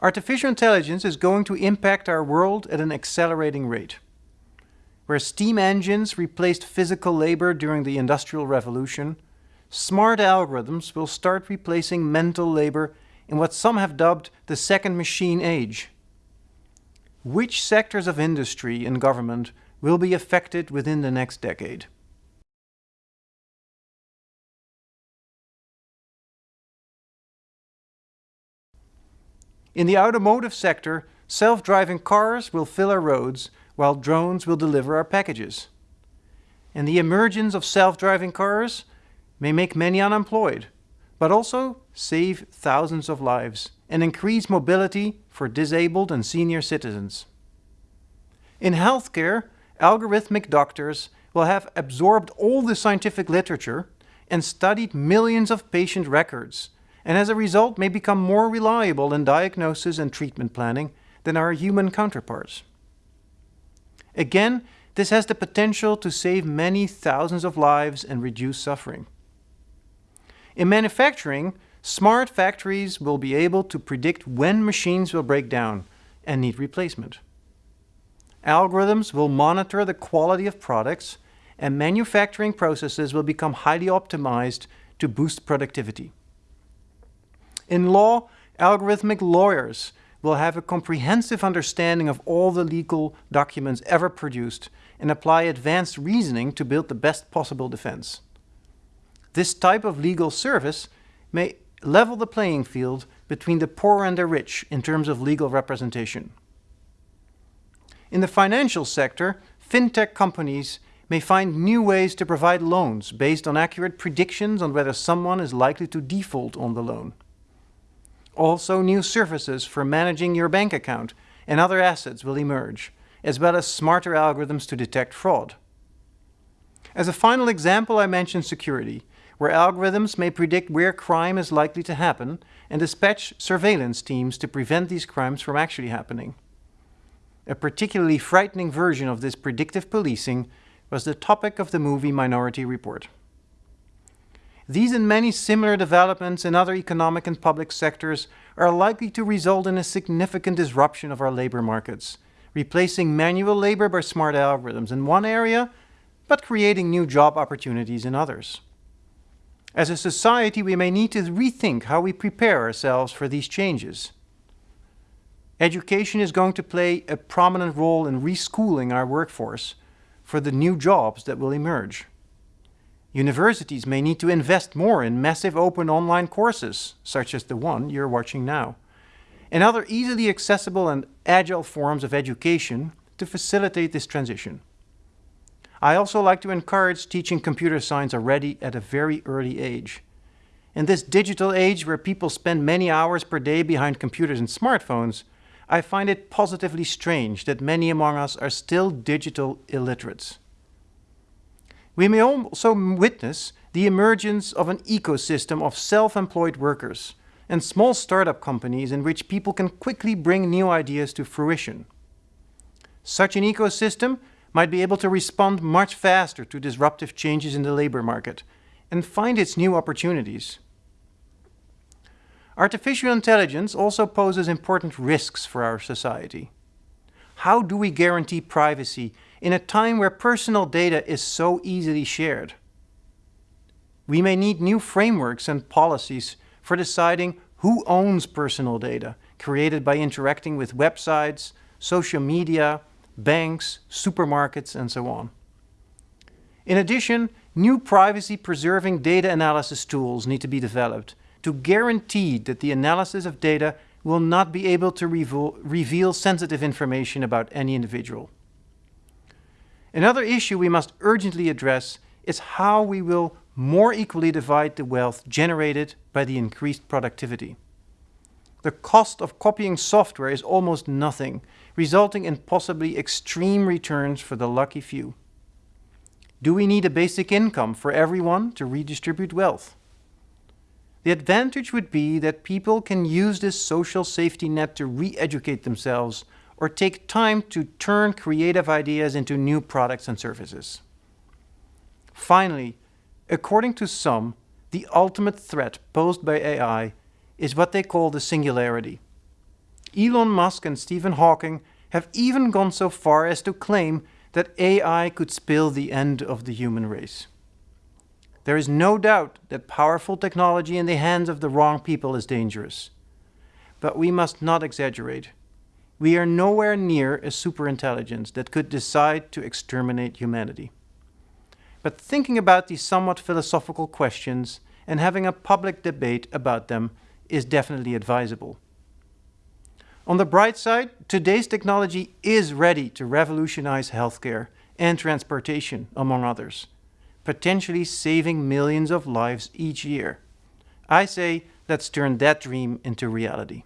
Artificial intelligence is going to impact our world at an accelerating rate. Where steam engines replaced physical labor during the Industrial Revolution, smart algorithms will start replacing mental labor in what some have dubbed the second machine age. Which sectors of industry and government will be affected within the next decade? In the automotive sector, self-driving cars will fill our roads, while drones will deliver our packages. And the emergence of self-driving cars may make many unemployed, but also save thousands of lives and increase mobility for disabled and senior citizens. In healthcare, algorithmic doctors will have absorbed all the scientific literature and studied millions of patient records and as a result may become more reliable in diagnosis and treatment planning than our human counterparts. Again, this has the potential to save many thousands of lives and reduce suffering. In manufacturing, smart factories will be able to predict when machines will break down and need replacement. Algorithms will monitor the quality of products and manufacturing processes will become highly optimized to boost productivity. In law, algorithmic lawyers will have a comprehensive understanding of all the legal documents ever produced and apply advanced reasoning to build the best possible defense. This type of legal service may level the playing field between the poor and the rich in terms of legal representation. In the financial sector, fintech companies may find new ways to provide loans based on accurate predictions on whether someone is likely to default on the loan. Also, new services for managing your bank account and other assets will emerge, as well as smarter algorithms to detect fraud. As a final example, I mentioned security, where algorithms may predict where crime is likely to happen and dispatch surveillance teams to prevent these crimes from actually happening. A particularly frightening version of this predictive policing was the topic of the movie Minority Report. These and many similar developments in other economic and public sectors are likely to result in a significant disruption of our labor markets, replacing manual labor by smart algorithms in one area, but creating new job opportunities in others. As a society, we may need to rethink how we prepare ourselves for these changes. Education is going to play a prominent role in reschooling our workforce for the new jobs that will emerge. Universities may need to invest more in massive open online courses, such as the one you're watching now, and other easily accessible and agile forms of education to facilitate this transition. I also like to encourage teaching computer science already at a very early age. In this digital age where people spend many hours per day behind computers and smartphones, I find it positively strange that many among us are still digital illiterates. We may also witness the emergence of an ecosystem of self-employed workers and small startup companies in which people can quickly bring new ideas to fruition. Such an ecosystem might be able to respond much faster to disruptive changes in the labor market and find its new opportunities. Artificial intelligence also poses important risks for our society. How do we guarantee privacy in a time where personal data is so easily shared. We may need new frameworks and policies for deciding who owns personal data created by interacting with websites, social media, banks, supermarkets, and so on. In addition, new privacy-preserving data analysis tools need to be developed to guarantee that the analysis of data will not be able to reveal sensitive information about any individual. Another issue we must urgently address is how we will more equally divide the wealth generated by the increased productivity. The cost of copying software is almost nothing, resulting in possibly extreme returns for the lucky few. Do we need a basic income for everyone to redistribute wealth? The advantage would be that people can use this social safety net to re-educate themselves or take time to turn creative ideas into new products and services. Finally, according to some, the ultimate threat posed by AI is what they call the singularity. Elon Musk and Stephen Hawking have even gone so far as to claim that AI could spell the end of the human race. There is no doubt that powerful technology in the hands of the wrong people is dangerous. But we must not exaggerate. We are nowhere near a superintelligence that could decide to exterminate humanity. But thinking about these somewhat philosophical questions and having a public debate about them is definitely advisable. On the bright side, today's technology is ready to revolutionize healthcare and transportation, among others potentially saving millions of lives each year. I say let's turn that dream into reality.